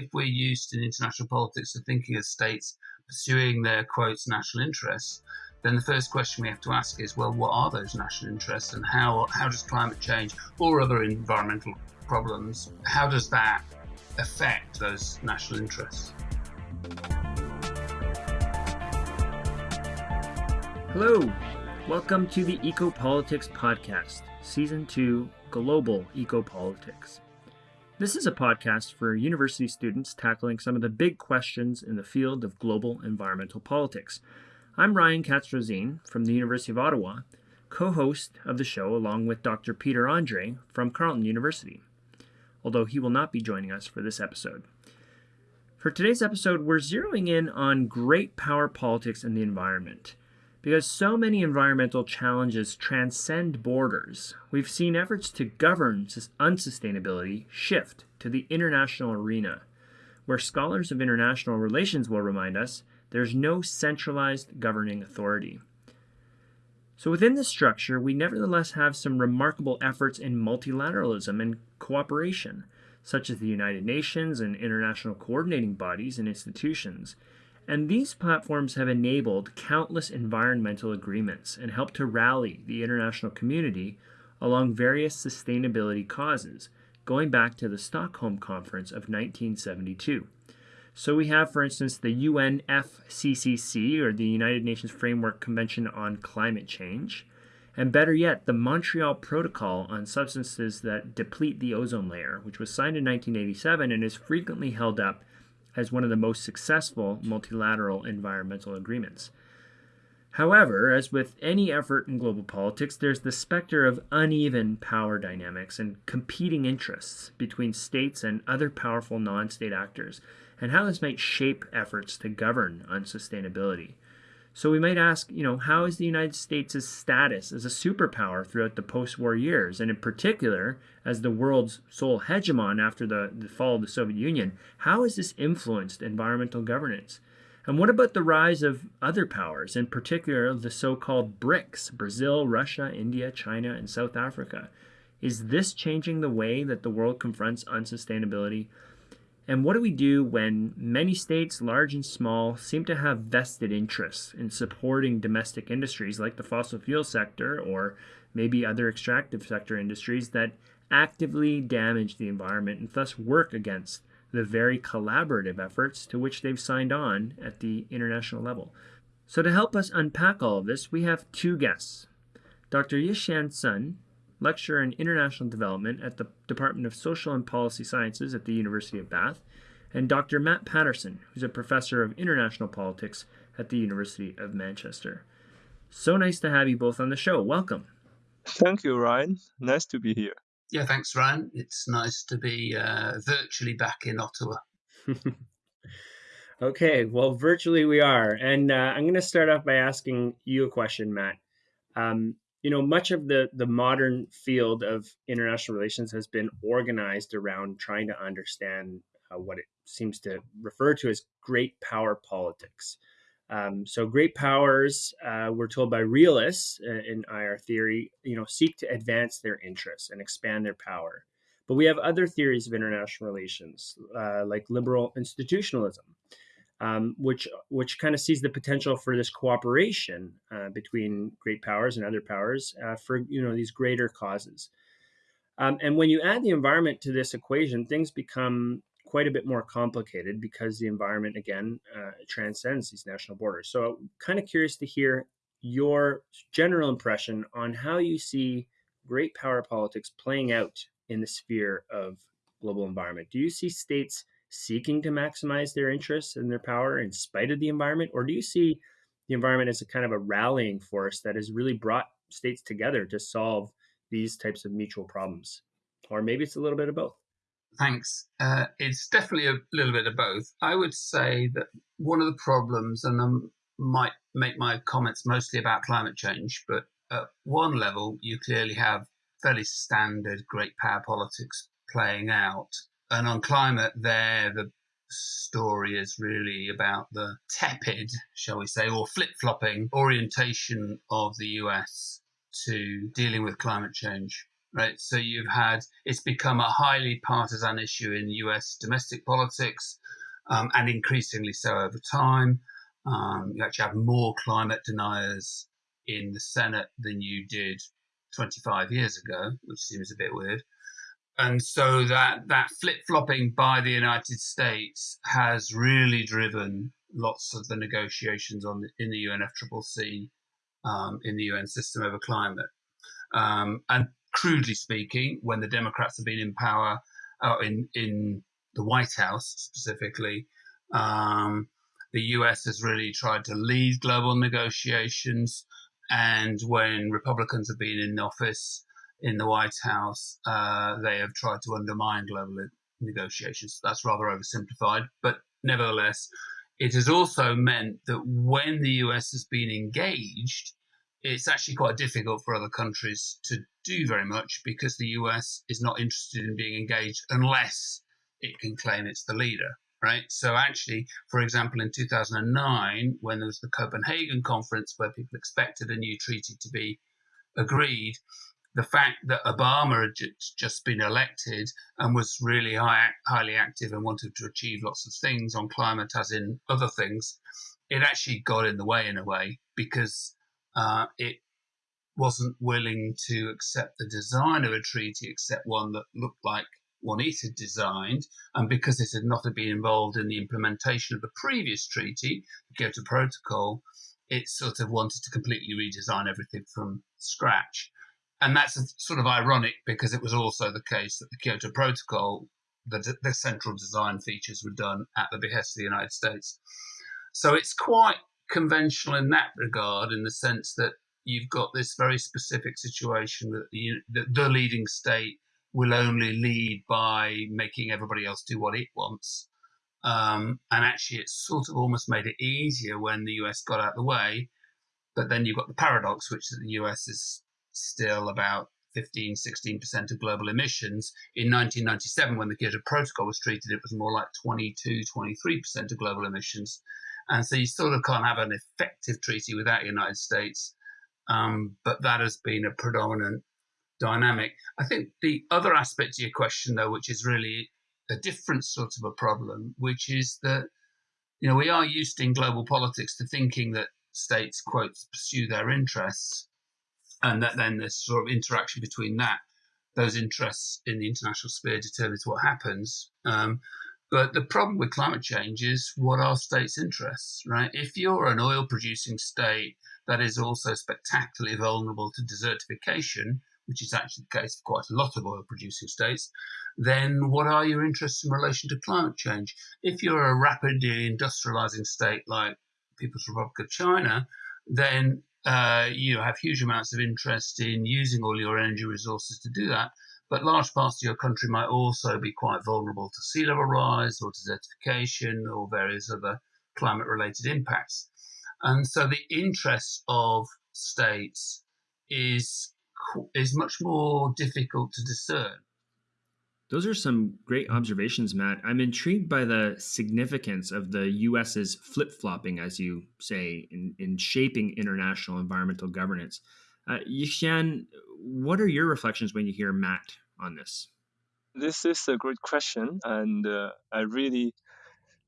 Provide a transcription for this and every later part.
If we're used in international politics to thinking of states pursuing their quotes national interests, then the first question we have to ask is well, what are those national interests and how, how does climate change or other environmental problems, how does that affect those national interests? Hello, welcome to the Ecopolitics Podcast, Season 2 Global Ecopolitics. This is a podcast for university students tackling some of the big questions in the field of global environmental politics. I'm Ryan Katz-Rosene from the University of Ottawa, co-host of the show along with Dr. Peter Andrée from Carleton University, although he will not be joining us for this episode. For today's episode, we're zeroing in on great power politics and the environment – because so many environmental challenges transcend borders, we've seen efforts to govern unsustainability shift to the international arena, where scholars of international relations will remind us there's no centralized governing authority. So, within this structure, we nevertheless have some remarkable efforts in multilateralism and cooperation, such as the United Nations and international coordinating bodies and institutions and these platforms have enabled countless environmental agreements and helped to rally the international community along various sustainability causes, going back to the Stockholm Conference of 1972. So we have, for instance, the UNFCCC, or the United Nations Framework Convention on Climate Change, and better yet, the Montreal Protocol on Substances that Deplete the Ozone Layer, which was signed in 1987 and is frequently held up as one of the most successful multilateral environmental agreements. However, as with any effort in global politics, there's the specter of uneven power dynamics and competing interests between states and other powerful non state actors, and how this might shape efforts to govern on sustainability. So we might ask, you know, how is the United States' status as a superpower throughout the post-war years, and in particular, as the world's sole hegemon after the, the fall of the Soviet Union, how has this influenced environmental governance? And what about the rise of other powers, in particular the so-called BRICS, Brazil, Russia, India, China, and South Africa? Is this changing the way that the world confronts unsustainability? And what do we do when many states, large and small, seem to have vested interests in supporting domestic industries like the fossil fuel sector or maybe other extractive sector industries that actively damage the environment and thus work against the very collaborative efforts to which they've signed on at the international level? So, to help us unpack all of this, we have two guests. Dr. Yixian Sun lecturer in international development at the Department of Social and Policy Sciences at the University of Bath, and Dr. Matt Paterson, who's a professor of international politics at the University of Manchester. So nice to have you both on the show. Welcome. Thank you, Ryan. Nice to be here. Yeah, thanks, Ryan. It's nice to be uh, virtually back in Ottawa. okay, well, virtually we are. And uh, I'm going to start off by asking you a question, Matt. Um, you know, much of the the modern field of international relations has been organized around trying to understand uh, what it seems to refer to as great power politics. Um, so, great powers, uh, we're told by realists uh, in IR theory, you know, seek to advance their interests and expand their power. But we have other theories of international relations, uh, like liberal institutionalism, um, which which kind of sees the potential for this cooperation uh, between great powers and other powers uh, for you know these greater causes. Um, and when you add the environment to this equation, things become quite a bit more complicated because the environment again uh, transcends these national borders. So, kind of curious to hear your general impression on how you see great power politics playing out in the sphere of global environment. Do you see states seeking to maximize their interests and their power in spite of the environment? Or do you see the environment as a kind of a rallying force that has really brought states together to solve these types of mutual problems? Or maybe it's a little bit of both. Thanks. Uh, it's definitely a little bit of both. I would say that one of the problems, and I might make my comments mostly about climate change, but at one level, you clearly have fairly standard great power politics playing out and on climate, there the story is really about the tepid, shall we say, or flip flopping orientation of the US to dealing with climate change. right? So you've had it's become a highly partisan issue in U.S. domestic politics, um, and increasingly so over time. Um, you actually have more climate deniers in the Senate than you did 25 years ago, which seems a bit weird. And so that that flip flopping by the United States has really driven lots of the negotiations on in the UNFCCC um, in the UN system over climate. Um, and crudely speaking, when the Democrats have been in power, uh, in in the White House specifically, um, the US has really tried to lead global negotiations. And when Republicans have been in office in the White House, uh, they have tried to undermine global negotiations. That's rather oversimplified, but nevertheless, it has also meant that when the US has been engaged, it's actually quite difficult for other countries to do very much because the US is not interested in being engaged unless it can claim it's the leader, right? So, actually, for example, in 2009, when there was the Copenhagen conference where people expected a new treaty to be agreed, the fact that Obama had just been elected and was really high, highly active and wanted to achieve lots of things on climate, as in other things, it actually got in the way in a way because uh, it wasn't willing to accept the design of a treaty except one that looked like one it had designed. And because it had not been involved in the implementation of the previous treaty, the Kyoto Protocol, it sort of wanted to completely redesign everything from scratch. And that's sort of ironic because it was also the case that the Kyoto Protocol, the, the central design features were done at the behest of the United States. So it's quite conventional in that regard, in the sense that you've got this very specific situation that the, the, leading state will only lead by making everybody else do what it wants. Um, and actually, it sort of almost made it easier when the US got out of the way. But then you've got the paradox, which is that the US is still about 15, 16% of global emissions. In 1997, when the Kyoto Protocol was treated, it was more like 22, 23% of global emissions. And so you sort of can't have an effective treaty without the United States. Um, but that has been a predominant dynamic. I think the other aspect to your question, though, which is really a different sort of a problem, which is that you know we are used in global politics to thinking that states quote pursue their interests, and that then there's sort of interaction between that those interests in the international sphere determines what happens. Um, but the problem with climate change is what are states' interests, right? If you're an oil producing state that is also spectacularly vulnerable to desertification, which is actually the case for quite a lot of oil producing states, then what are your interests in relation to climate change? If you're a rapidly industrializing state like People's Republic of China, then uh, you have huge amounts of interest in using all your energy resources to do that. But large parts of your country might also be quite vulnerable to sea level rise or desertification or various other climate related impacts. And so the interest of states is is much more difficult to discern. Those are some great observations, Matt. I'm intrigued by the significance of the US's flip flopping, as you say, in, in shaping international environmental governance. Uh, Yixian, what are your reflections when you hear Matt on this? This is a great question, and uh, I really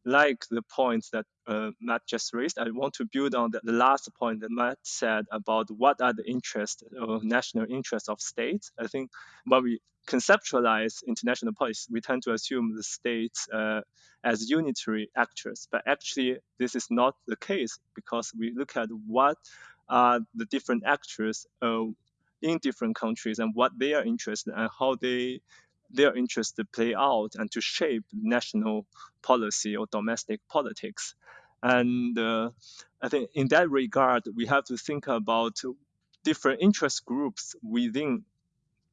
like the points that uh, Matt just raised. I want to build on the, last point that Matt said about what are the interests or national interests of states. I think when we conceptualize international policy, we tend to assume the states uh, as unitary actors, but actually this is not the case because we look at what are the different actors uh, in different countries and what they are interested in and how they their interests to play out and to shape national policy or domestic politics. And uh, I think in that regard, we have to think about different interest groups within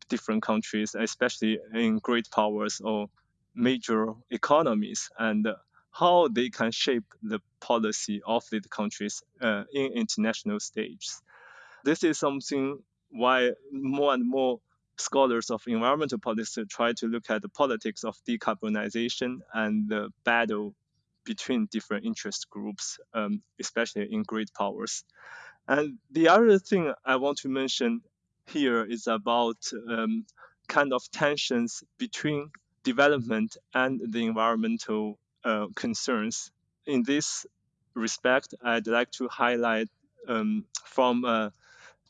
different countries, especially in great powers or major economies, and how they can shape the policy of the countries uh, in international stages. This is something why more and more scholars of environmental politics try to look at the politics of decarbonization and the battle between different interest groups, um, especially in great powers. And the other thing I want to mention here is about um, kind of tensions between development and the environmental uh, concerns. In this respect, I'd like to highlight um, from a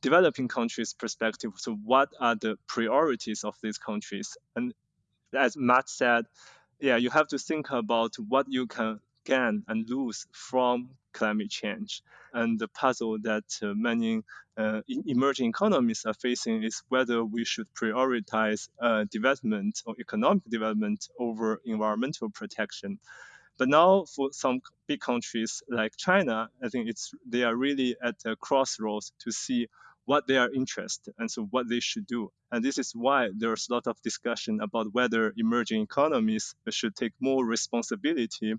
developing countries' perspective. So, what are the priorities of these countries? And as Matt said, yeah, you have to think about what you can gain and lose from climate change. And the puzzle that uh, many uh, emerging economies are facing is whether we should prioritize uh, development or economic development over environmental protection. But now, for some big countries like China, I think it's they are really at a crossroads to see what they are interested and so what they should do. And this is why there's a lot of discussion about whether emerging economies should take more responsibility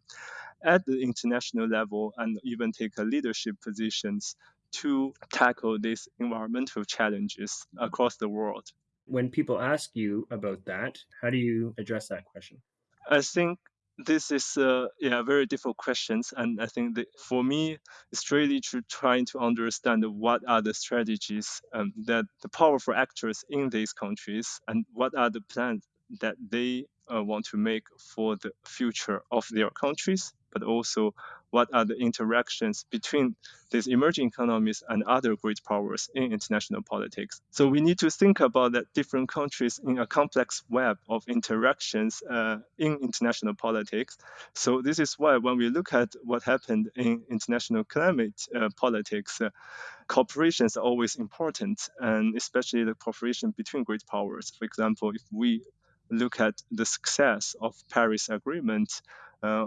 at the international level and even take leadership positions to tackle these environmental challenges across the world. When people ask you about that, how do you address that question? I think this is uh, yeah very difficult questions and i think that for me it's really to trying to understand what are the strategies um, that the powerful actors in these countries and what are the plans that they uh, want to make for the future of their countries but also what are the interactions between these emerging economies and other great powers in international politics. So we need to think about that different countries in a complex web of interactions uh, in international politics. So this is why when we look at what happened in international climate uh, politics, uh, cooperations are always important, and especially the cooperation between great powers. For example, if we look at the success of Paris Agreement, uh,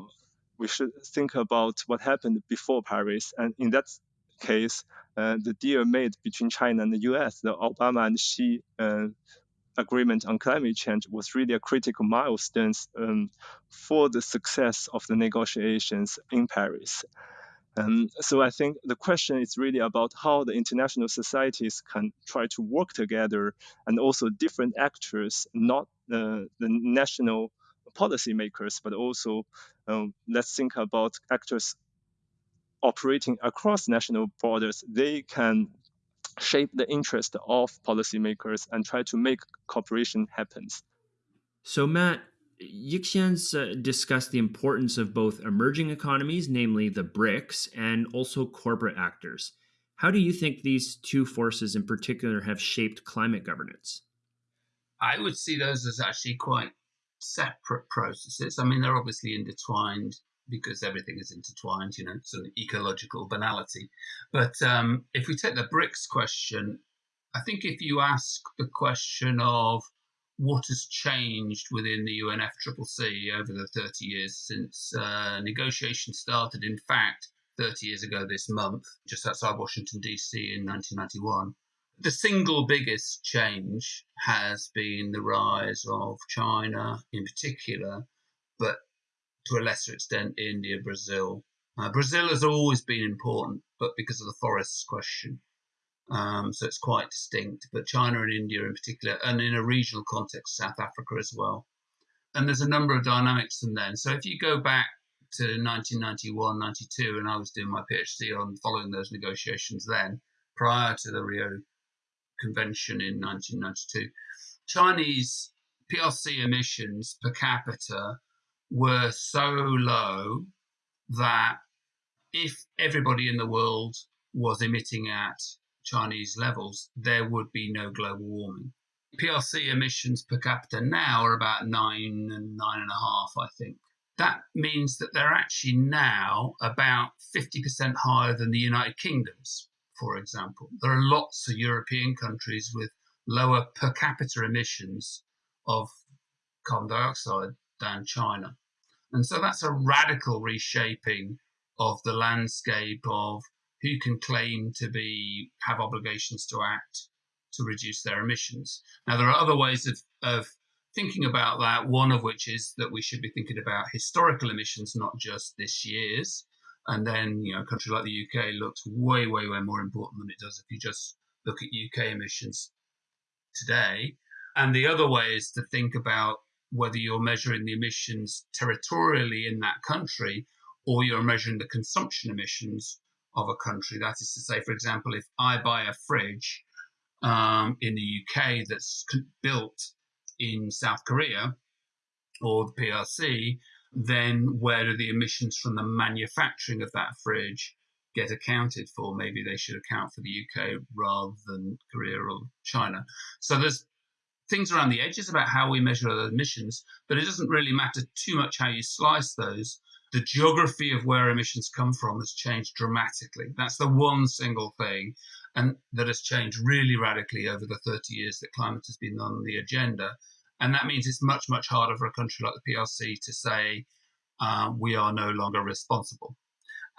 we should think about what happened before Paris. And in that case, uh, the deal made between China and the US, the Obama and Xi uh, agreement on climate change, was really a critical milestone um, for the success of the negotiations in Paris. Um, so I think the question is really about how the international societies can try to work together, and also different actors, not uh, the national policymakers, but also um, let's think about actors operating across national borders. They can shape the interest of policymakers and try to make cooperation happen. So, Matt, Yixian's uh, discussed the importance of both emerging economies, namely the BRICS, and also corporate actors. How do you think these two forces in particular have shaped climate governance? I would see those as actually quite separate processes. I mean, they're obviously intertwined because everything is intertwined, you know, it's an ecological banality. But um, if we take the BRICS question, I think if you ask the question of what has changed within the UNFCCC over the 30 years since uh, negotiations started, in fact, 30 years ago this month, just outside Washington, D.C. in 1991, the single biggest change has been the rise of China in particular, but to a lesser extent, India, Brazil. Uh, Brazil has always been important, but because of the forests question. Um, so it's quite distinct. But China and India in particular, and in a regional context, South Africa as well. And there's a number of dynamics from then. So if you go back to 1991, 92, and I was doing my PhD on following those negotiations then, prior to the Rio convention in 1992, Chinese PRC emissions per capita were so low that if everybody in the world was emitting at Chinese levels, there would be no global warming. PRC emissions per capita now are about nine and nine and a half, I think. That means that they're actually now about 50% higher than the United Kingdom's for example. There are lots of European countries with lower per capita emissions of carbon dioxide than China. And so that's a radical reshaping of the landscape of who can claim to be have obligations to act to reduce their emissions. Now there are other ways of, of thinking about that, one of which is that we should be thinking about historical emissions, not just this year's. And then, you know, a country like the UK looks way, way, way more important than it does if you just look at UK emissions today. And the other way is to think about whether you're measuring the emissions territorially in that country or you're measuring the consumption emissions of a country. That is to say, for example, if I buy a fridge um, in the UK that's built in South Korea or the PRC, then where do the emissions from the manufacturing of that fridge get accounted for? Maybe they should account for the UK rather than Korea or China. So there's things around the edges about how we measure the emissions, but it doesn't really matter too much how you slice those. The geography of where emissions come from has changed dramatically. That's the one single thing, and that has changed really radically over the 30 years that climate has been on the agenda. And that means it's much, much harder for a country like the PRC to say, uh, we are no longer responsible.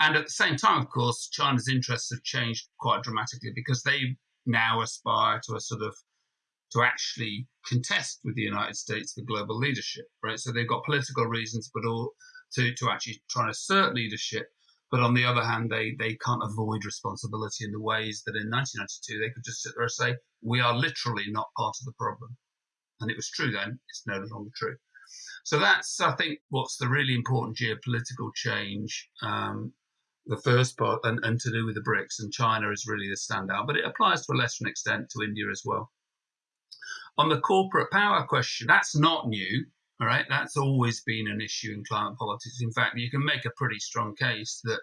And at the same time, of course, China's interests have changed quite dramatically because they now aspire to a sort of to actually contest with the United States for global leadership, right? So they've got political reasons, but all to, to actually try and assert leadership. But on the other hand, they, they can't avoid responsibility in the ways that in 1992 they could just sit there and say, we are literally not part of the problem. And it was true then, it's no longer true. So that's, I think, what's the really important geopolitical change. Um, the first part, and, and to do with the BRICS, and China is really the standout, but it applies to a lesser extent to India as well. On the corporate power question, that's not new. All right, that's always been an issue in climate politics. In fact, you can make a pretty strong case that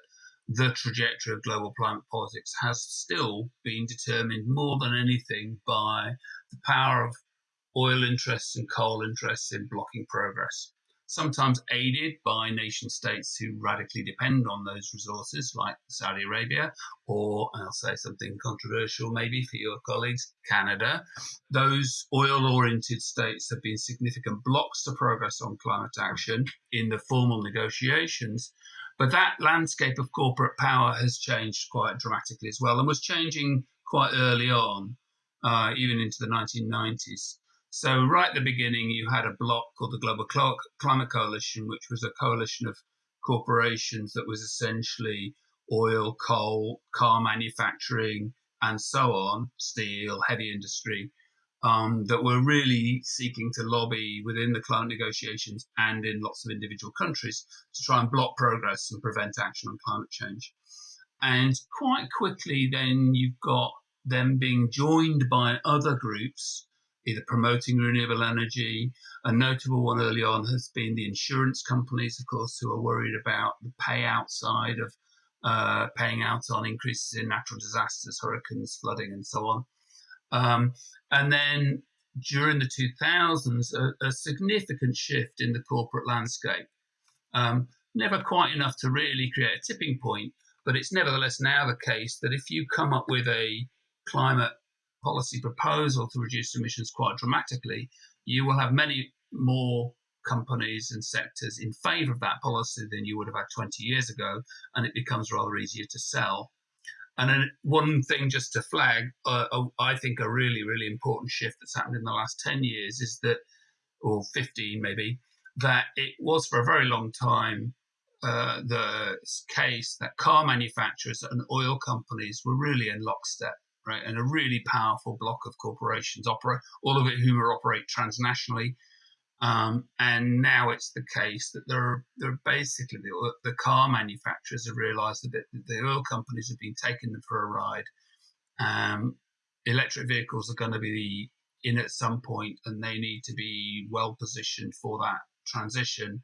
the trajectory of global climate politics has still been determined more than anything by the power of oil interests and coal interests in blocking progress sometimes aided by nation states who radically depend on those resources, like Saudi Arabia, or I'll say something controversial maybe for your colleagues, Canada. Those oil oriented states have been significant blocks to progress on climate action in the formal negotiations. But that landscape of corporate power has changed quite dramatically as well and was changing quite early on, uh, even into the 1990s. So, right at the beginning, you had a block called the Global Climate Coalition, which was a coalition of corporations that was essentially oil, coal, car manufacturing, and so on, steel, heavy industry, um, that were really seeking to lobby within the climate negotiations and in lots of individual countries to try and block progress and prevent action on climate change. And quite quickly, then you've got them being joined by other groups either promoting renewable energy. A notable one early on has been the insurance companies, of course, who are worried about the payout side of uh, paying out on increases in natural disasters, hurricanes, flooding, and so on. Um, and then during the 2000s, a, a, significant shift in the corporate landscape. Um, never quite enough to really create a tipping point, but it's nevertheless now the case that if you come up with a climate policy proposal to reduce emissions quite dramatically, you will have many more companies and sectors in favor of that policy than you would have had 20 years ago, and it becomes rather easier to sell. And then one thing just to flag, uh, uh I think a really, really important shift that's happened in the last 10 years is that, or 15 maybe, that it was for a very long time uh, the case that car manufacturers and oil companies were really in lockstep right? And a really powerful block of corporations operate, all of it are operate transnationally. Um, and now it's the case that there are, there are basically the, the car manufacturers have realised that the oil companies have been taking them for a ride. Um, electric vehicles are going to be in at some point, and they need to be well positioned for that transition.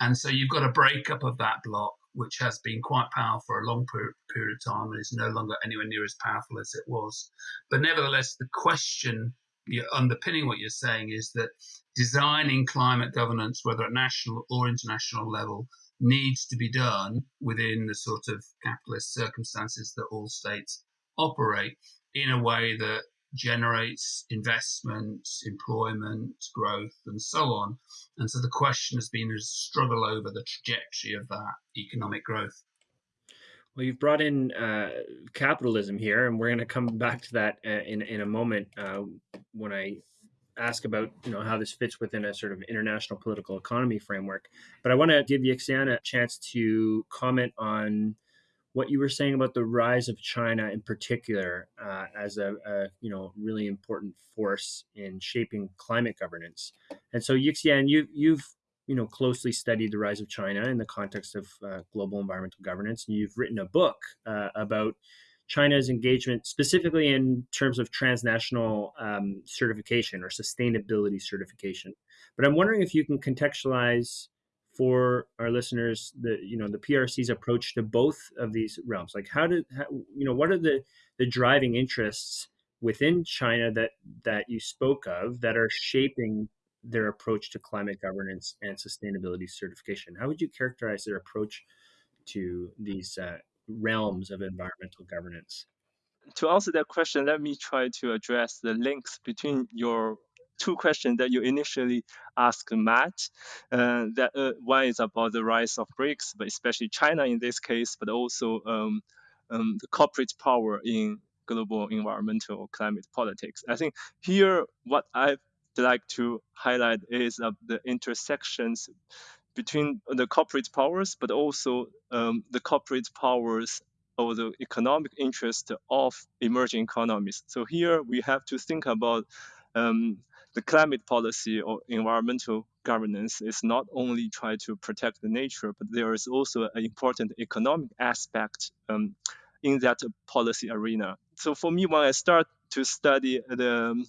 And so you've got a breakup of that block which has been quite powerful for a long period of time and is no longer anywhere near as powerful as it was. But nevertheless, the question underpinning what you're saying is that designing climate governance, whether at national or international level, needs to be done within the sort of capitalist circumstances that all states operate in a way that generates investment, employment, growth, and so on. And so the question has been a struggle over the trajectory of that economic growth. Well, you've brought in uh, capitalism here, and we're going to come back to that uh, in in a moment uh, when I ask about you know how this fits within a sort of international political economy framework. But I want to give Yixian a chance to comment on what you were saying about the rise of China in particular uh, as a, a, you know really important force in shaping climate governance. And so Yixian, you you've you know closely studied the rise of China in the context of uh, global environmental governance, and you've written a book uh, about China's engagement, specifically in terms of transnational um, certification or sustainability certification. But I'm wondering if you can contextualize for our listeners the you know the PRC's approach to both of these realms. Like how did how, you know what are the the driving interests within China that that you spoke of that are shaping their approach to climate governance and sustainability certification? How would you characterize their approach to these uh, realms of environmental governance? To answer that question, let me try to address the links between your two questions that you initially asked Matt. Uh, that uh, one is about the rise of BRICS, but especially China in this case, but also um, um, the corporate power in global environmental climate politics. I think here what I'd like to highlight is uh, the intersections between the corporate powers, but also um, the corporate powers or the economic interest of emerging economies. So here we have to think about um, the climate policy or environmental governance is not only try to protect the nature, but there is also an important economic aspect um, in that policy arena. So for me, when I start to study the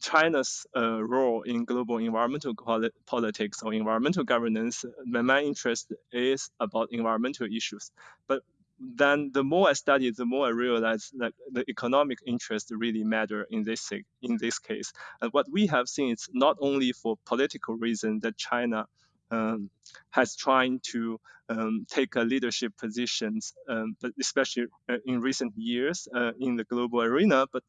China's uh, role in global environmental politics or environmental governance, my main interest is about environmental issues. But then the more I study, the more I realize that the economic interest really matter in this in this case. And what we have seen is not only for political reasons that China um, has trying to um, take a leadership positions, um, but especially uh, in recent years uh, in the global arena, but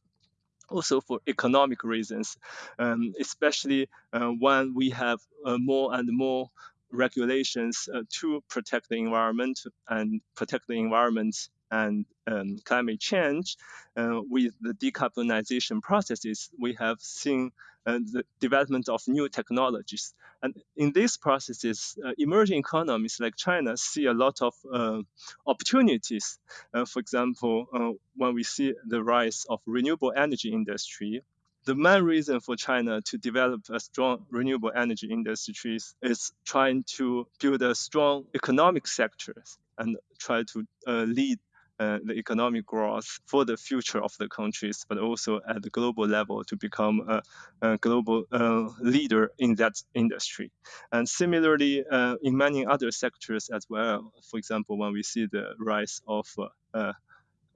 also for economic reasons, um, especially uh, when we have uh, more and more regulations uh, to protect the environment and protect the environment and um, climate change. Uh, with the decarbonization processes, we have seen uh, the development of new technologies. And in these processes, uh, emerging economies like China see a lot of uh, opportunities. Uh, for example, when we see the rise of renewable energy industry, the main reason for China to develop a strong renewable energy industry is trying to build a strong economic sector and try to uh, lead uh, the economic growth for the future of the countries, but also at the global level to become a, a global uh, leader in that industry. And similarly, uh, in many other sectors as well, for example, when we see the rise of uh, uh,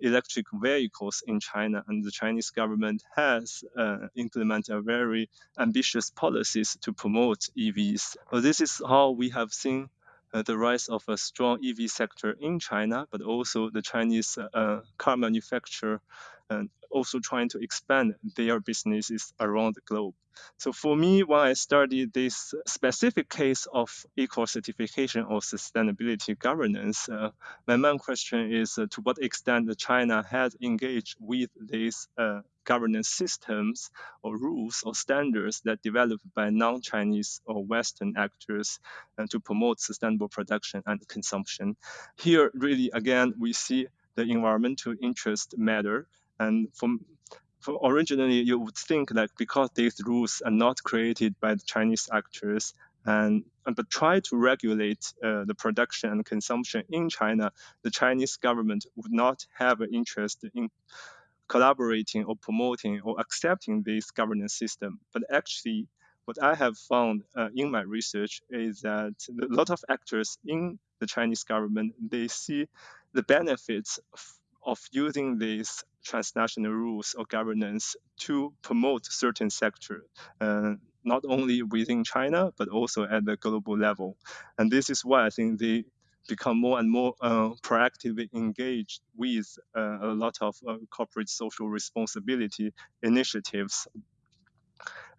electric vehicles in China, and the Chinese government has uh, implemented very ambitious policies to promote EVs. So this is how we have seen uh, the rise of a strong EV sector in China, but also the Chinese uh, car manufacturer and also trying to expand their businesses around the globe. So for me, when I studied this specific case of eco certification or sustainability governance, uh, my main question is uh, to what extent China has engaged with these uh, governance systems or rules or standards that developed by non-Chinese or Western actors uh, to promote sustainable production and consumption. Here, really, again, we see the environmental interest matter and from, from originally, you would think that because these rules are not created by the Chinese actors, and but try to regulate uh, the production and consumption in China, the Chinese government would not have an interest in collaborating or promoting or accepting this governance system. But actually, what I have found uh, in my research is that a lot of actors in the Chinese government they see the benefits of, using these transnational rules or governance to promote certain sector, uh, not only within China but also at the global level. And this is why I think they become more and more uh, proactively engaged with uh, a lot of uh, corporate social responsibility initiatives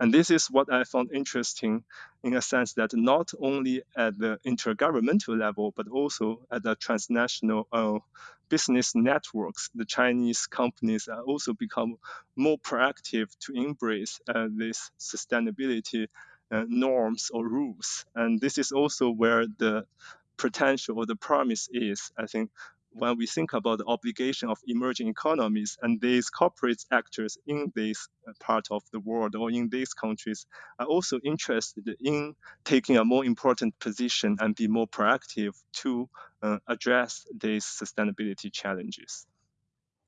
and this is what I found interesting in a sense that not only at the intergovernmental level, but also at the transnational uh, business networks, the Chinese companies are also become more proactive to embrace uh, this sustainability uh, norms or rules. And this is also where the potential or the promise is. I think when we think about the obligation of emerging economies and these corporate actors in this uh, part of the world or in these countries are also interested in taking a more important position and be more proactive to uh, address these sustainability challenges.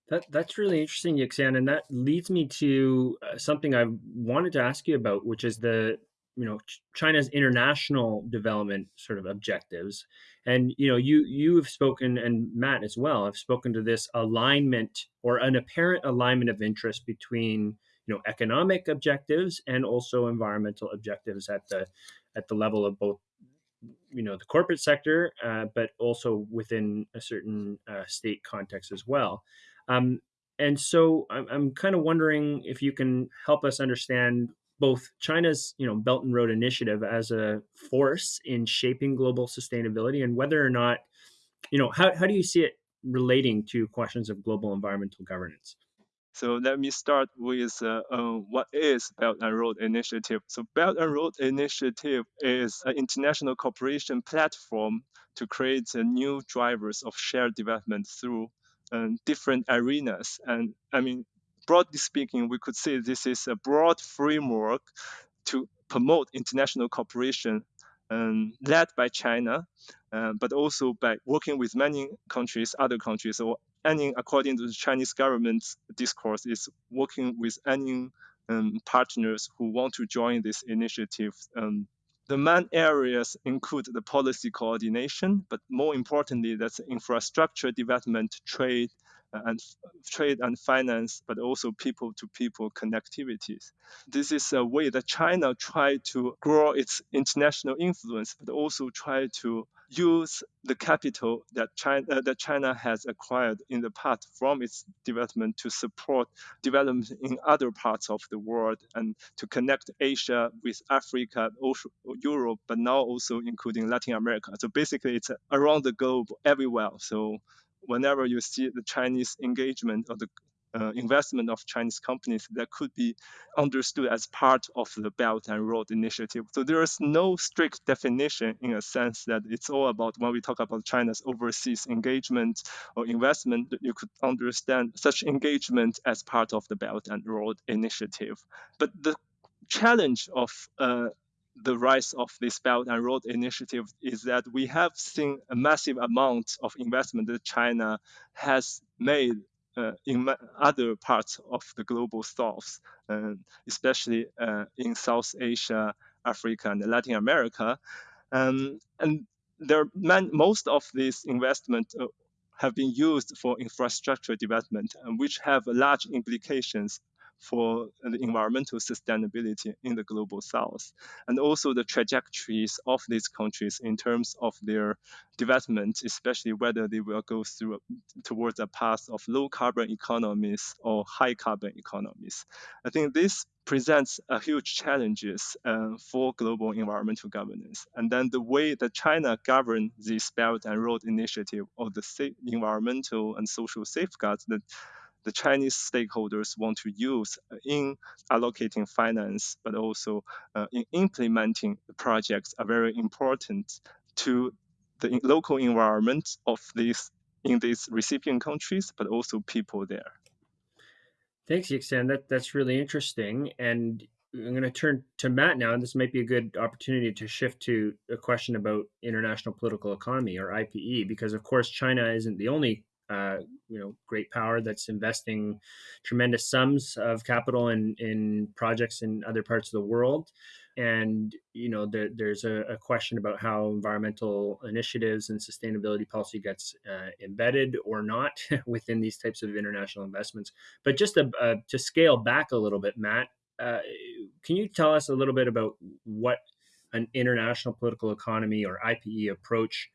That that's really interesting, Yixian, and that leads me to uh, something I wanted to ask you about, which is the you know China's international development sort of objectives. And you know, you you have spoken, and Matt as well, have spoken to this alignment or an apparent alignment of interest between you know economic objectives and also environmental objectives at the at the level of both you know the corporate sector, uh, but also within a certain uh, state context as well. Um, and so I'm, I'm kind of wondering if you can help us understand both China's you know Belt and Road Initiative as a force in shaping global sustainability and whether or not you know how, how do you see it relating to questions of global environmental governance? So let me start with uh, uh, what is Belt and Road Initiative. So Belt and Road Initiative is an international cooperation platform to create uh, new drivers of shared development through um, different arenas. And I mean, broadly speaking, we could say this is a broad framework to promote international cooperation um, led by China, uh, but also by working with many countries, other countries, or any, according to the Chinese government's discourse, is working with any um, partners who want to join this initiative. Um, the main areas include the policy coordination, but more importantly, that's infrastructure development, trade, and trade and finance, but also people-to-people connectivities. This is a way that China tried to grow its international influence, but also try to use the capital that China, uh, that China has acquired in the past from its development to support development in other parts of the world and to connect Asia with Africa, Europe, but now also including Latin America. So basically, it's around the globe everywhere. So whenever you see the Chinese engagement or the uh, investment of Chinese companies that could be understood as part of the Belt and Road Initiative. So there is no strict definition in a sense that it's all about when we talk about China's overseas engagement or investment, you could understand such engagement as part of the Belt and Road Initiative. But the challenge of uh, the rise of this Belt and Road Initiative is that we have seen a massive amount of investment that China has made uh, in other parts of the global south, uh, especially uh, in South Asia, Africa, and Latin America. Um, and there, man, most of these investment uh, have been used for infrastructure development, which have large implications for the environmental sustainability in the global south, and also the trajectories of these countries in terms of their development, especially whether they will go through towards a path of low carbon economies or high carbon economies. I think this presents a huge challenges uh, for global environmental governance. And then the way that China governs this Belt and Road Initiative or the environmental and social safeguards that the Chinese stakeholders want to use in allocating finance, but also uh, in implementing the projects are very important to the local environment of these in these recipient countries, but also people there. Thanks, Yixian. That that's really interesting. And I'm going to turn to Matt now, and this might be a good opportunity to shift to a question about international political economy or IPE, because of course China isn't the only uh, you know great power that's investing tremendous sums of capital in in projects in other parts of the world. And you know there, there's a, a, question about how environmental initiatives and sustainability policy gets uh, embedded or not within these types of international investments. But just to, uh, to scale back a little bit matt uh, can you tell us a little bit about what an international political economy or ipe approach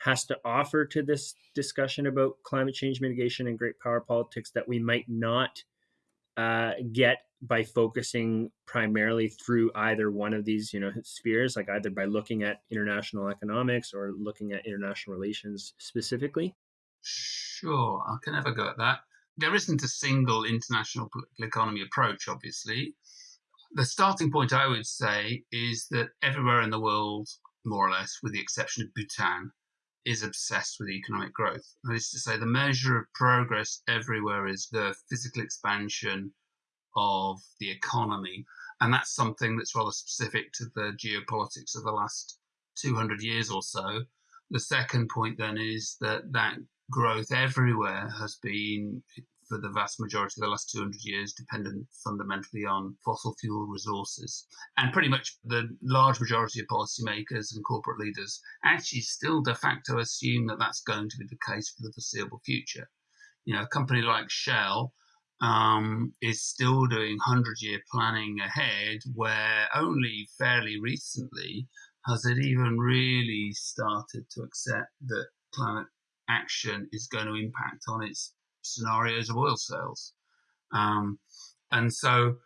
has to offer to this discussion about climate change mitigation and great power politics that we might not uh, get by focusing primarily through either one of these you know spheres like either by looking at international economics or looking at international relations specifically? Sure i can have a go at that. There isn't a single international political economy approach obviously. The starting point i would say is that everywhere in the world more or less with the exception of bhutan is obsessed with economic growth. That is to say, the measure of progress everywhere is the physical expansion of the economy. And that's something that's rather specific to the geopolitics of the last 200 years or so. The second point then is that that growth everywhere has been for the vast majority of the last 200 years dependent fundamentally on fossil fuel resources. And pretty much the large majority of policymakers and corporate leaders actually still de facto assume that that's going to be the case for the foreseeable future. You know, a company like Shell um, is still doing 100 year planning ahead, where only fairly recently has it even really started to accept that climate action is going to impact on its scenarios of oil sales. Um, and so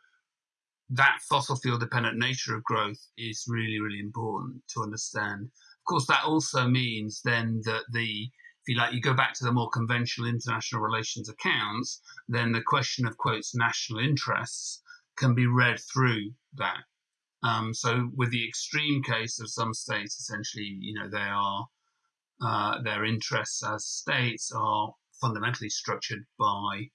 that fossil fuel dependent nature of growth is really, really important to understand. Of course, that also means then that the if you like, you go back to the more conventional international relations accounts, then the question of quotes national interests can be read through that. Um, so, with the extreme case of some states, essentially, you know, they are uh, their interests as states are fundamentally structured by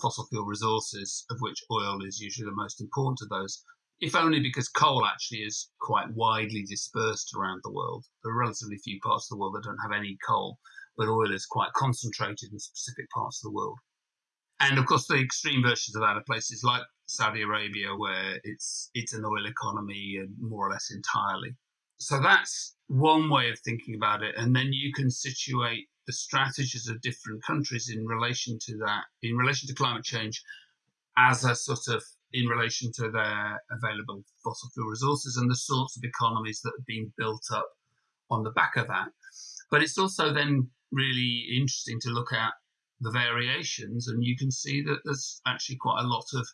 fossil fuel resources, of which oil is usually the most important of those, if only because coal actually is quite widely dispersed around the world. There are relatively few parts of the world that don't have any coal, but oil is quite concentrated in specific parts of the world. And of course, the extreme versions of that are places like Saudi Arabia, where it's it's an oil economy more or less entirely. So that's one way of thinking about it. And then you can situate the strategies of different countries in relation to that, in relation to climate change, as a sort of in relation to their available fossil fuel resources and the sorts of economies that have been built up on the back of that. But it's also then really interesting to look at the variations, and you can see that there's actually quite a lot of,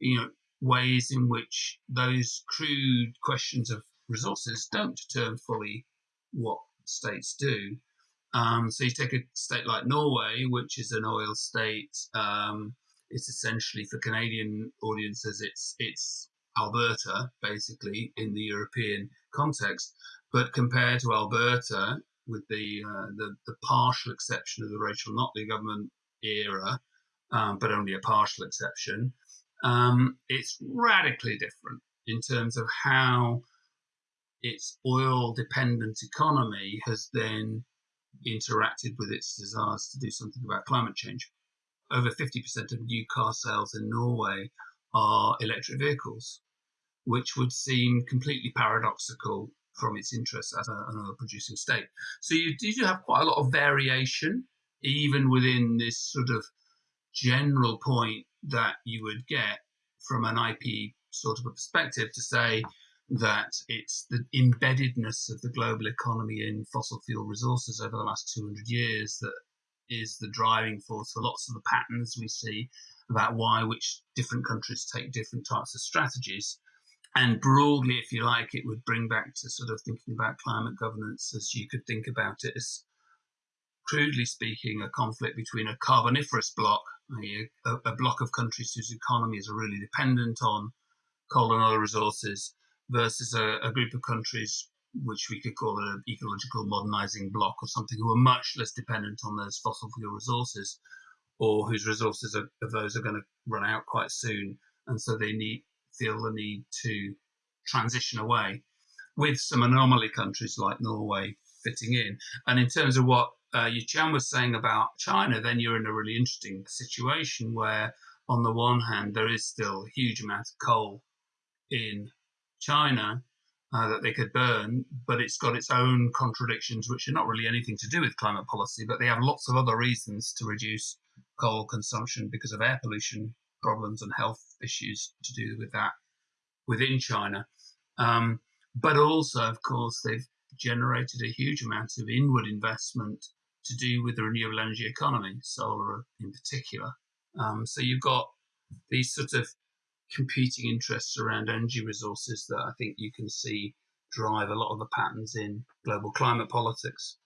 you know, ways in which those crude questions of resources don't determine fully what states do. Um, so you take a state like Norway, which is an oil state. Um, it's essentially for Canadian audiences, it's it's Alberta basically in the European context. But compared to Alberta, with the uh, the, the partial exception of the Rachel Notley government era, um, but only a partial exception, um, it's radically different in terms of how its oil dependent economy has then interacted with its desires to do something about climate change. Over 50% of new car sales in Norway are electric vehicles, which would seem completely paradoxical from its interests as a, an oil producing state. So you do have quite a lot of variation, even within this sort of general point that you would get from an IP sort of a perspective to say, that it's the embeddedness of the global economy in fossil fuel resources over the last 200 years that is the driving force for lots of the patterns we see about why which different countries take different types of strategies. And broadly, if you like, it would bring back to sort of thinking about climate governance as you could think about it as, crudely speaking, a conflict between a carboniferous bloc, a, a block of countries whose economies are really dependent on coal and oil resources, versus a, a group of countries which we could call an ecological modernizing bloc or something who are much less dependent on those fossil fuel resources or whose resources are, of those are going to run out quite soon. And so they need feel the need to transition away with some anomaly countries like Norway fitting in. And in terms of what uh, Yixian was saying about China then you're in a really interesting situation where on the one hand there is still a huge amount of coal in China uh, that they could burn, but it's got its own contradictions, which are not really anything to do with climate policy, but they have lots of other reasons to reduce coal consumption because of air pollution problems and health issues to do with that within China. Um, but also, of course, they've generated a huge amount of inward investment to do with the renewable energy economy, solar in particular. Um, so you've got these sort of competing interests around energy resources that I think you can see drive a lot of the patterns in global climate politics.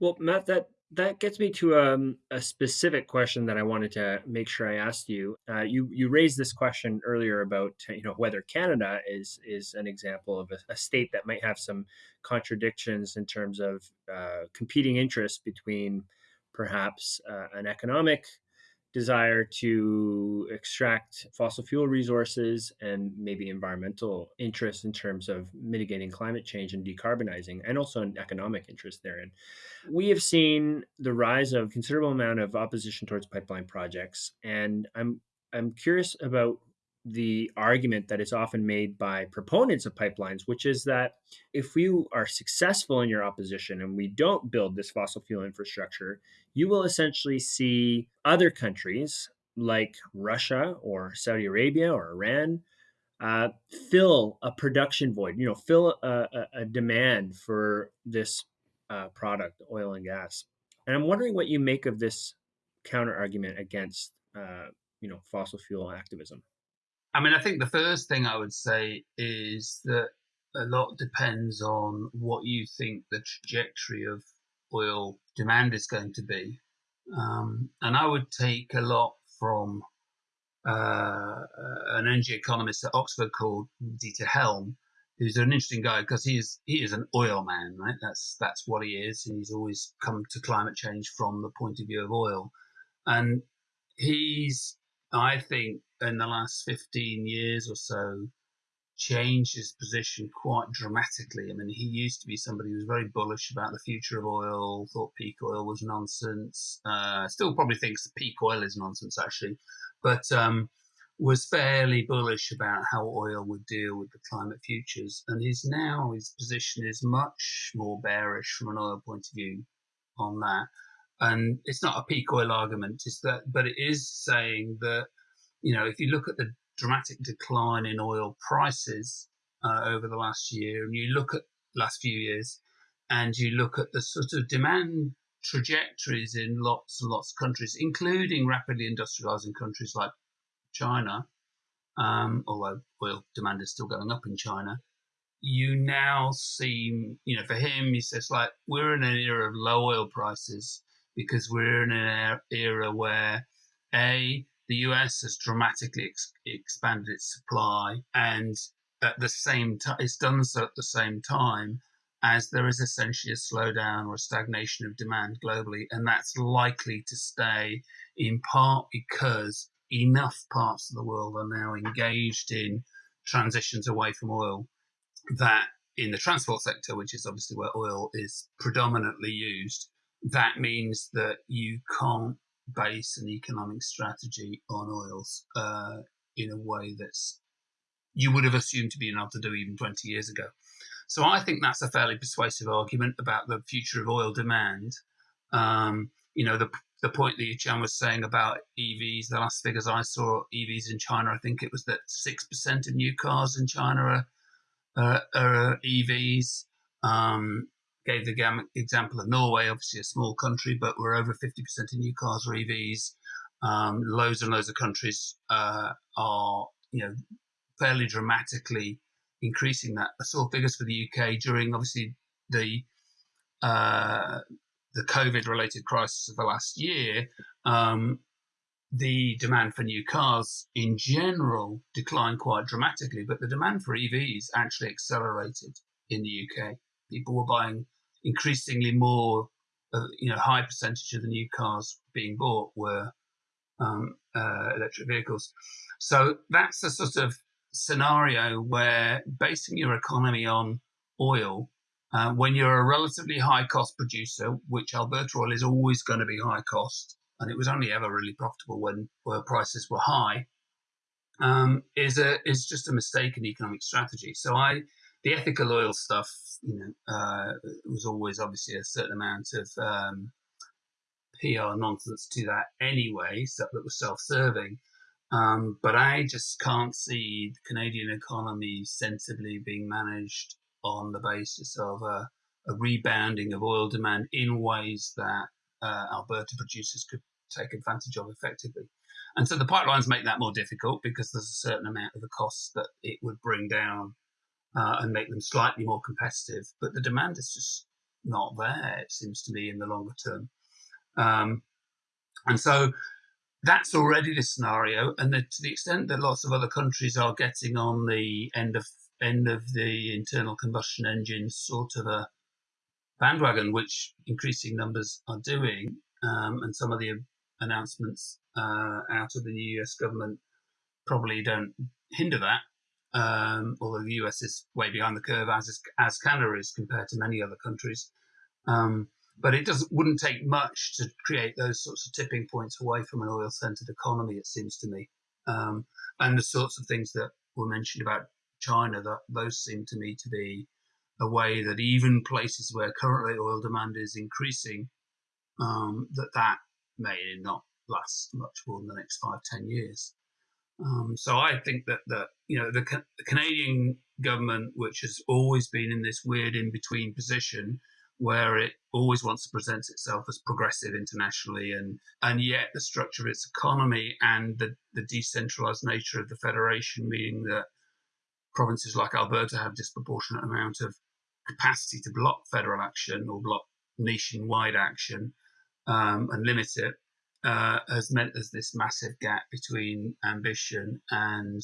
Well, Matt, that that gets me to um, a specific question that I wanted to make sure I asked you. Uh, you you raised this question earlier about you know whether Canada is is an example of a, a state that might have some contradictions in terms of uh, competing interests between perhaps uh, an economic desire to extract fossil fuel resources and maybe environmental interests in terms of mitigating climate change and decarbonizing, and also an economic interest therein. We have seen the rise of considerable amount of opposition towards pipeline projects, and I'm I'm curious about the argument that is often made by proponents of pipelines, which is that if you are successful in your opposition and we don't build this fossil fuel infrastructure, you will essentially see other countries like Russia or Saudi Arabia or Iran uh, fill a production void, you know, fill a, a, a demand for this uh, product, oil and gas. And I'm wondering what you make of this counter argument against, uh, you know, fossil fuel activism. I mean, I think the first thing I would say is that a lot depends on what you think the trajectory of oil demand is going to be. Um, and I would take a lot from uh, an energy economist at Oxford called Dieter Helm, who's an interesting guy because he is he is an oil man, right? That's that's what he is, and he's always come to climate change from the point of view of oil. And he's, I think, in the last 15 years or so changed his position quite dramatically. I mean, he used to be somebody who was very bullish about the future of oil, thought peak oil was nonsense, uh, still probably thinks peak oil is nonsense, actually, but um, was fairly bullish about how oil would deal with the climate futures. And his now, his position is much more bearish from an oil point of view on that. And it's not a peak oil argument, it's that, but it is saying that you know, if you look at the dramatic decline in oil prices uh, over the last year, and you look at last few years, and you look at the sort of demand trajectories in lots and lots of countries, including rapidly industrializing countries like China, um, although oil demand is still going up in China, you now seem, you know, for him, he says, like, we're in an era of low oil prices because we're in an era where A, the US has dramatically ex- expanded its supply, and at the same time, it's done so at the same time as there is essentially a slowdown or a stagnation of demand globally, and that's likely to stay in part because enough parts of the world are now engaged in transitions away from oil that in the transport sector, which is obviously where oil is predominantly used, that means that you can't base an economic strategy on oils uh, in a way that's you would have assumed to be enough to do even 20 years ago. So I think that's a fairly persuasive argument about the future of oil demand. Um, you know, the the point that Yixian was saying about EVs, the last figures I saw, EVs in China, I think it was that 6% of new cars in China are, uh, are EVs. Um, gave the example of Norway, obviously a small country, but we're over 50% of new cars are EVs. Um, loads and loads of countries uh, are, you know, fairly dramatically increasing that. I saw figures for the UK during obviously the uh, the COVID related crisis of the last year. Um, the demand for new cars in general declined quite dramatically, but the demand for EVs actually accelerated in the UK. People were buying increasingly more, uh, you know, high percentage of the new cars being bought were um, uh, electric vehicles. So that's a sort of scenario where basing your economy on oil, uh, when you're a relatively high cost producer, which Alberta oil is always going to be high cost, and it was only ever really profitable when oil prices were high, um, is a is just a mistaken economic strategy. So I the ethical oil stuff, you know, uh, was always obviously a certain amount of um, PR nonsense to that anyway, stuff that was self-serving. Um, but I just can't see the Canadian economy sensibly being managed on the basis of a, a rebounding of oil demand in ways that uh, Alberta producers could take advantage of effectively. And so the pipelines make that more difficult because there's a certain amount of the costs that it would bring down uh, and make them slightly more competitive. But the demand is just not there, it seems to me, in the longer term. Um, and so that's already the scenario. And the, to the extent that lots of other countries are getting on the end of end of the internal combustion engine sort of a bandwagon, which increasing numbers are doing, um, and some of the announcements uh, out of the US government probably don't hinder that. Um, although the US is way behind the curve, as is, as Canada is compared to many other countries. Um, but it doesn't wouldn't take much to create those sorts of tipping points away from an oil-centered economy. It seems to me, um, and the sorts of things that were mentioned about China, that those seem to me to be a way that even places where currently oil demand is increasing, um, that that may not last much more than the next five, ten years. Um, so I think that that you know the, the, Canadian government, which has always been in this weird in between position, where it always wants to present itself as progressive internationally, and and yet the structure of its economy and the the decentralized nature of the federation, meaning that provinces like Alberta have disproportionate amount of capacity to block federal action or block nationwide action um, and limit it uh, has meant there's this massive gap between ambition and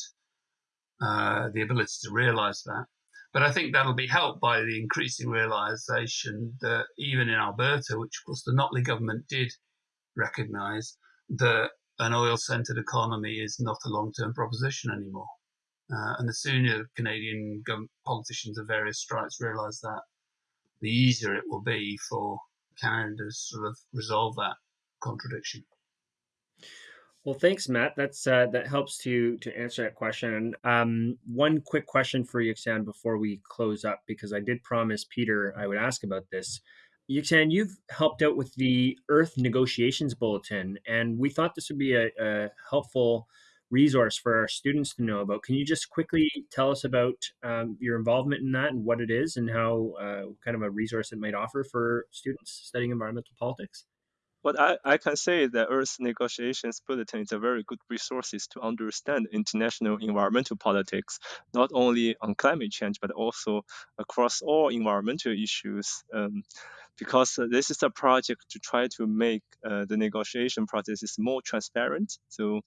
uh, the ability to realize that. But I think that'll be helped by the increasing realization that even in Alberta, which of course the Notley government did recognize, that an oil centered economy is not a long term proposition anymore. Uh, and the sooner Canadian politicians of various stripes realize that, the easier it will be for Canada to sort of resolve that contradiction. Well, thanks, Matt. That's uh, that helps to to answer that question. Um, one quick question for Yixian before we close up, because I did promise Peter I would ask about this. Yixian, you've helped out with the Earth Negotiations Bulletin, and we thought this would be a, a helpful resource for our students to know about. Can you just quickly tell us about um, your involvement in that and what it is and how uh, kind of a resource it might offer for students studying environmental politics? What I, I can say is that Earth Negotiations Bulletin is a very good resource to understand international environmental politics, not only on climate change, but also across all environmental issues. Um, because uh, this is a project to try to make uh, the negotiation processes more transparent. So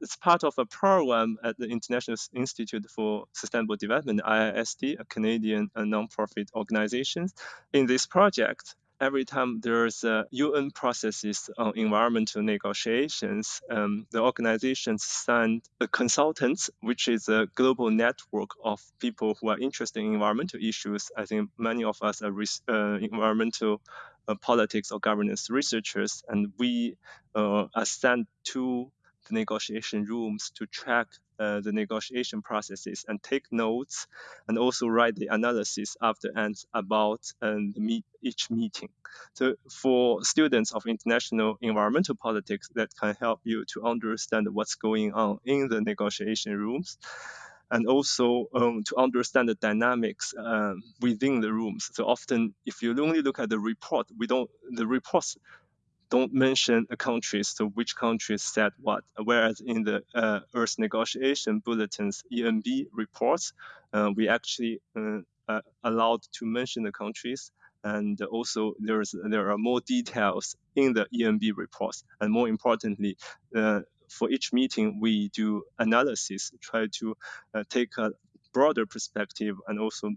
it's part of a program at the International Institute for Sustainable Development, IISD, a Canadian uh, nonprofit organization. In this project, every time there's a UN processes on environmental negotiations, um, the organizations send consultants, which is a global network of people who are interested in environmental issues. I think many of us are uh, environmental uh, politics or governance researchers, and we uh, are sent to negotiation rooms to track uh, the negotiation processes and take notes and also write the analysis after ends about um, meet, each meeting. So for students of international environmental politics, that can help you to understand what's going on in the negotiation rooms and also um, to understand the dynamics um, within the rooms. So often, if you only look at the report, we don't the reports don't mention a country, so which countries said what. Whereas in the uh, Earth Negotiation Bulletin's ENB reports, uh, we actually uh, allowed to mention the countries, and also there's there are more details in the ENB reports, and more importantly. Uh, for each meeting, we do analysis, try to uh, take a broader perspective and also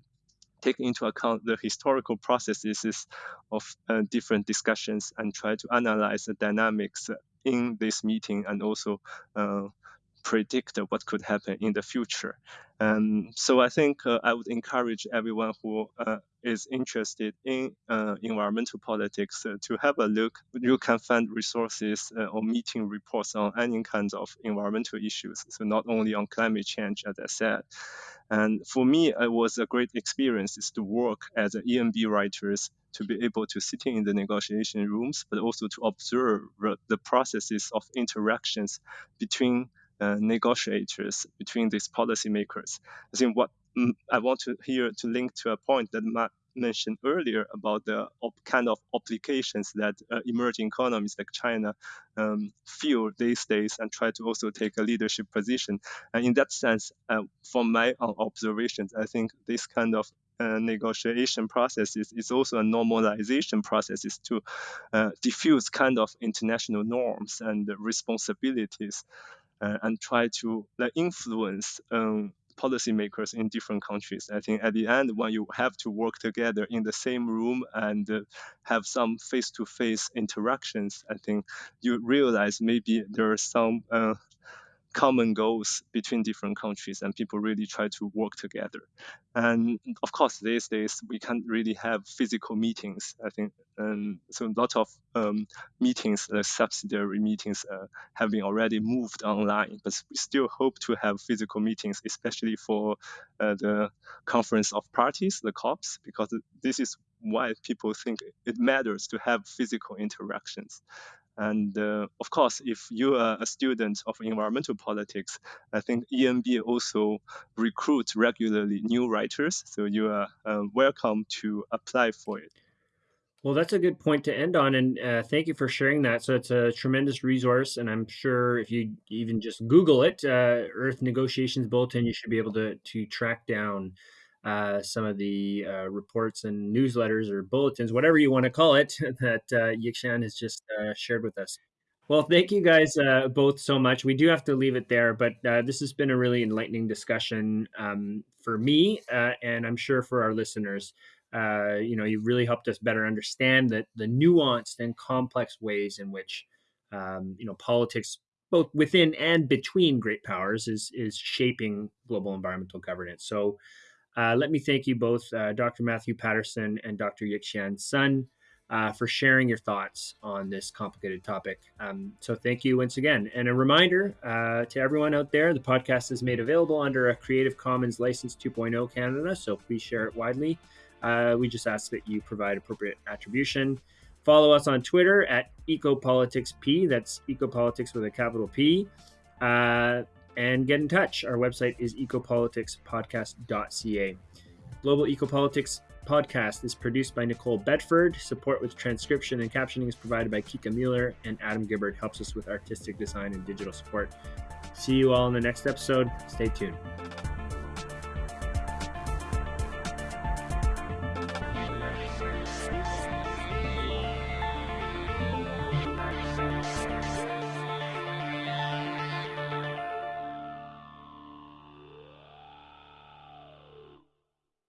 take into account the historical processes of uh, different discussions and try to analyze the dynamics in this meeting and also uh, predict what could happen in the future. Um, so I think uh, I would encourage everyone who uh, is interested in uh, environmental politics uh, to have a look. You can find resources uh, or meeting reports on any kinds of environmental issues. So not only on climate change, as I said. And for me, it was a great experience is to work as an ENB writers to be able to sit in the negotiation rooms, but also to observe the processes of interactions between uh, negotiators, between these policymakers. I think what mm, I want to here to link to a point that Matt mentioned earlier about the kind of applications that uh, emerging economies like China um, feel these days and try to also take a leadership position. And in that sense, uh, from my observations, I think this kind of uh, negotiation processes is also a normalization processes to uh, diffuse kind of international norms and responsibilities uh, and try to like, influence um, policymakers in different countries. I think at the end, when you have to work together in the same room and uh, have some face-to-face interactions, I think you realize maybe there are some uh, common goals between different countries and people really try to work together. And of course, these days we can't really have physical meetings. I think, and so a lot of um, meetings, uh, subsidiary meetings, uh, have been already moved online. But we still hope to have physical meetings, especially for uh, the conference of parties, the COPs, because this is why people think it matters to have physical interactions. And uh, of course, if you are a student of environmental politics, I think ENB also recruits regularly new writers. So you are uh, welcome to apply for it. Well, that's a good point to end on, and uh, thank you for sharing that. So it's a tremendous resource, and I'm sure if you even just Google it, uh, Earth Negotiations Bulletin, you should be able to to track down uh, some of the uh, reports and newsletters or bulletins, whatever you want to call it, that uh, Yixian has just uh, shared with us. Well, thank you guys uh, both so much. We do have to leave it there, but uh, this has been a really enlightening discussion um, for me, uh, and I'm sure for our listeners. You know, you've really helped us better understand that the nuanced and complex ways in which um, you know politics, both within and between great powers, is is shaping global environmental governance. So. Uh, let me thank you both, uh, Dr. Matthew Paterson and Dr. Yixian Sun, uh, for sharing your thoughts on this complicated topic. Um, so, thank you once again. And a reminder uh, to everyone out there the podcast is made available under a Creative Commons License 2.0 Canada, so please share it widely. Uh, we just ask that you provide appropriate attribution. Follow us on Twitter at EcoPoliticsP, that's Ecopolitics with a capital P. And get in touch. Our website is ecopoliticspodcast.ca. Global Ecopolitics podcast is produced by Nicole Bedford. Support with transcription and captioning is provided by Kika Mueller, and Adam Gibbard helps us with artistic design and digital support. See you all in the next episode. Stay tuned.